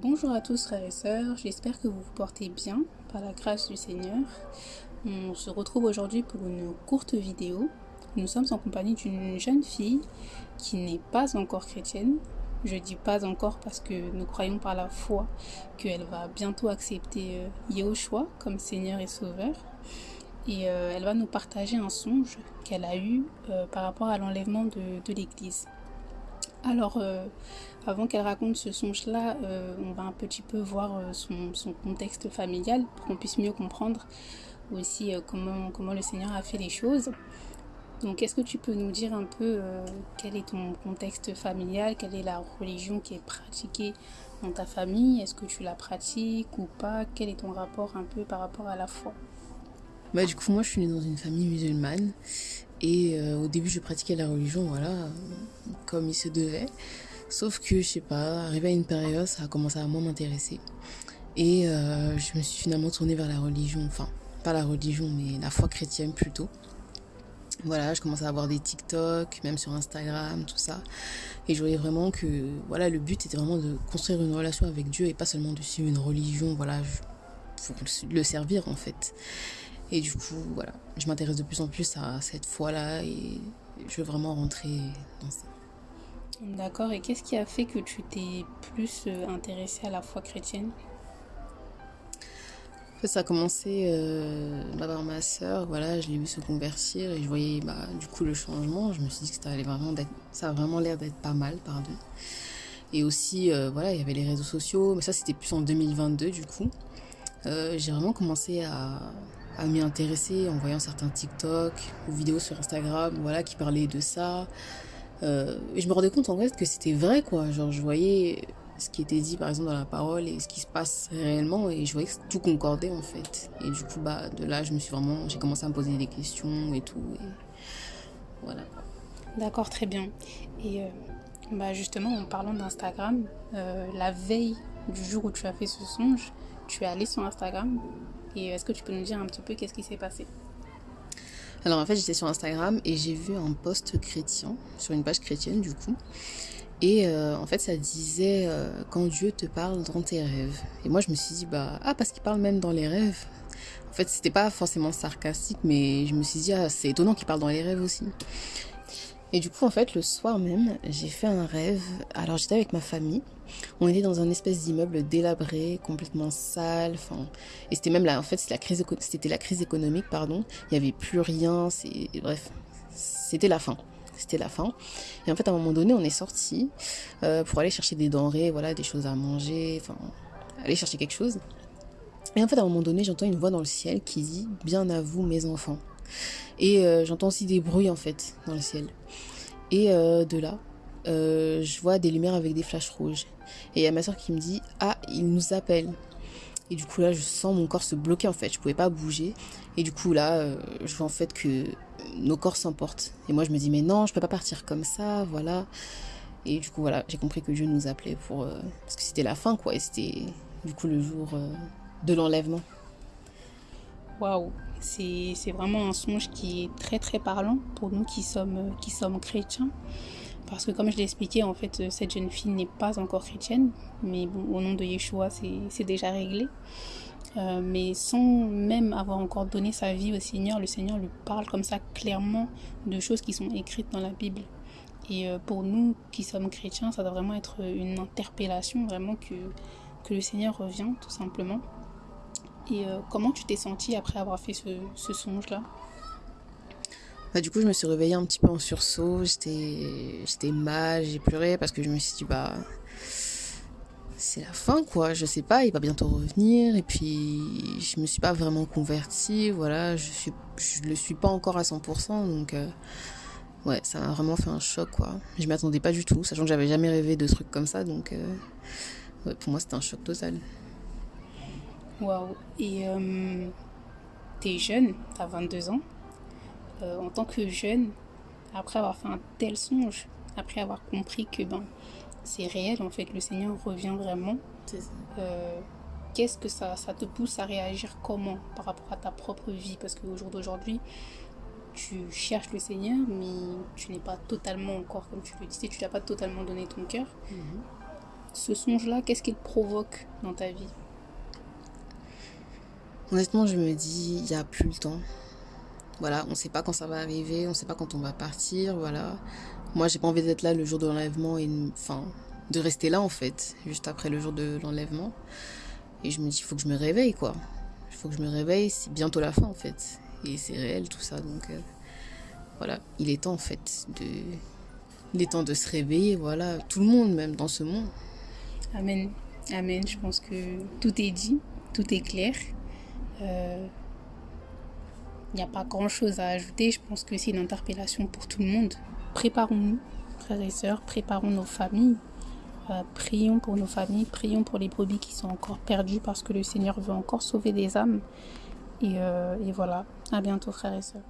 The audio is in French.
Bonjour à tous frères et sœurs, j'espère que vous vous portez bien par la grâce du Seigneur. On se retrouve aujourd'hui pour une courte vidéo. Nous sommes en compagnie d'une jeune fille qui n'est pas encore chrétienne. Je dis pas encore parce que nous croyons par la foi qu'elle va bientôt accepter euh, Yahushua comme Seigneur et Sauveur. Et euh, elle va nous partager un songe qu'elle a eu euh, par rapport à l'enlèvement de, de l'Église. Alors, avant qu'elle raconte ce songe-là, euh, on va un petit peu voir euh, son, contexte familial pour qu'on puisse mieux comprendre aussi euh, comment, comment le Seigneur a fait les choses. Donc, est-ce que tu peux nous dire un peu quel est ton contexte familial, quelle est la religion qui est pratiquée dans ta famille? Est-ce que tu la pratiques ou pas? Quel est ton rapport un peu par rapport à la foi? Bah, Du coup, moi, je suis née dans une famille musulmane. Et au début, je pratiquais la religion, voilà, comme il se devait. Sauf que, je sais pas, arrivé à une période, ça a commencé à moins m'intéresser. Et euh, je me suis finalement tournée vers la religion, enfin, pas la religion, mais la foi chrétienne plutôt. Voilà, je commençais à avoir des TikTok, même sur Instagram, tout ça. Et je voyais vraiment que, voilà, le but était vraiment de construire une relation avec Dieu et pas seulement de suivre une religion, voilà, pour le servir en fait. Et du coup, voilà, je m'intéresse de plus en plus à cette foi-là et je veux vraiment rentrer dans ça. D'accord, et qu'est-ce qui a fait que tu t'es plus euh, intéressée à la foi chrétienne? Ça a commencé euh, bah, par ma soeur, voilà, je l'ai vu se convertir et je voyais bah, du coup le changement. Je me suis dit que ça, allait vraiment ça a vraiment l'air d'être pas mal, pardon. Et aussi, euh, voilà, il y avait les réseaux sociaux, mais ça c'était plus en 2022 du coup. Euh, j'ai vraiment commencé à, à m'y intéresser en voyant certains TikTok ou vidéos sur Instagram, voilà, qui parlaient de ça. Euh, je me rendais compte en fait que c'était vrai quoi. Genre je voyais ce qui était dit par exemple dans la parole et ce qui se passe réellement et je voyais que tout concordait en fait. Et du coup bah de là je me suis vraiment j'ai commencé à me poser des questions et tout voilà. D'accord très bien. Et euh, bah justement en parlant d'Instagram, euh, la veille du jour où tu as fait ce songe, tu es allé sur Instagram et est-ce que tu peux nous dire un petit peu qu'est-ce qui s'est passé? Alors en fait, j'étais sur Instagram et j'ai vu un post chrétien, sur une page chrétienne du coup. Et euh, en fait, ça disait euh, quand Dieu te parle dans tes rêves. Et moi, je me suis dit, bah, ah, parce qu'il parle même dans les rêves. En fait, c'était pas forcément sarcastique, mais je me suis dit, ah, c'est étonnant qu'il parle dans les rêves aussi. Et du coup, en fait, le soir même, j'ai fait un rêve. Alors, j'étais avec ma famille. On était dans un espèce d'immeuble délabré, complètement sale. Enfin, et c'était même là, en fait, c'était la crise, la crise économique, pardon. Il y avait plus rien. Bref, c'était la fin. C'était la fin. Et en fait, à un moment donné, on est sorti euh, pour aller chercher des denrées, voilà, des choses à manger, enfin, aller chercher quelque chose. Et en fait, à un moment donné, j'entends une voix dans le ciel qui dit Bien à vous, mes enfants. Et euh, j'entends aussi des bruits en fait dans le ciel. Et euh, de là, euh, je vois des lumières avec des flashs rouges. Et il y a ma soeur qui me dit Ah, il nous appelle. Et du coup là, je sens mon corps se bloquer en fait. Je pouvais pas bouger. Et du coup là, je vois en fait que nos corps s'emportent. Et moi je me dis Mais non, je peux pas partir comme ça, voilà. Et du coup voilà, j'ai compris que Dieu nous appelait pour. Parce que c'était la fin quoi. Et c'était du coup le jour de l'enlèvement. Waouh, c'est vraiment un songe qui est très très parlant pour nous qui sommes, sommes chrétiens. Parce que comme je l'ai expliqué, en fait, cette jeune fille n'est pas encore chrétienne, mais bon, au nom de Yeshua, c'est déjà réglé. Euh, mais sans même avoir encore donné sa vie au Seigneur, le Seigneur lui parle comme ça clairement de choses qui sont écrites dans la Bible. Et euh, pour nous qui sommes chrétiens, ça doit vraiment être une interpellation, vraiment que, que le Seigneur revient, tout simplement. Et euh, comment tu t'es sentie après avoir fait ce, songe-là? Bah, du coup, je me suis réveillée un petit peu en sursaut. J'étais mal, j'ai pleuré parce que je me suis dit, bah, c'est la fin, quoi. Je sais pas, il va bientôt revenir. Et puis, je me suis pas vraiment convertie. Voilà, je suis, je le suis pas encore à 100%. Donc, euh, ouais, ça m'a vraiment fait un choc, quoi. Je m'y attendais pas du tout, sachant que j'avais jamais rêvé de trucs comme ça. Donc, euh, pour moi, c'était un choc total. Waouh. Et euh, t'es jeune, t'as 22 ans. Euh, en tant que jeune, après avoir fait un tel songe, après avoir compris que ben, c'est réel, en fait, le Seigneur revient vraiment, euh, qu'est-ce que ça, ça te pousse à réagir comment par rapport à ta propre vie? Parce qu'au jour d'aujourd'hui, tu cherches le Seigneur, mais tu n'es pas totalement encore, comme tu le disais, tu n'as pas totalement donné ton cœur. Mhm. ce songe-là, qu'est-ce qu'il provoque dans ta vie? Honnêtement, je me dis, il n'y a plus le temps. Voilà, on ne sait pas quand ça va arriver, on ne sait pas quand on va partir, voilà. Moi, j'ai pas envie d'être là le jour de l'enlèvement enfin de rester là en fait, juste après le jour de l'enlèvement. Et je me dis, il faut que je me réveille quoi. Il faut que je me réveille, c'est bientôt la fin en fait. Et c'est réel tout ça, donc euh, voilà, il est temps en fait de, il est temps de se réveiller, voilà, tout le monde même dans ce monde. Amen, amen. Je pense que tout est dit, tout est clair. Il euh, n'y a pas grand-chose à ajouter. Je pense que c'est une interpellation pour tout le monde. Préparons-nous, frères et sœurs, préparons nos familles. Euh, prions pour nos familles, prions pour les brebis qui sont encore perdues parce que le Seigneur veut encore sauver des âmes. Et, euh, et voilà, à bientôt frères et sœurs.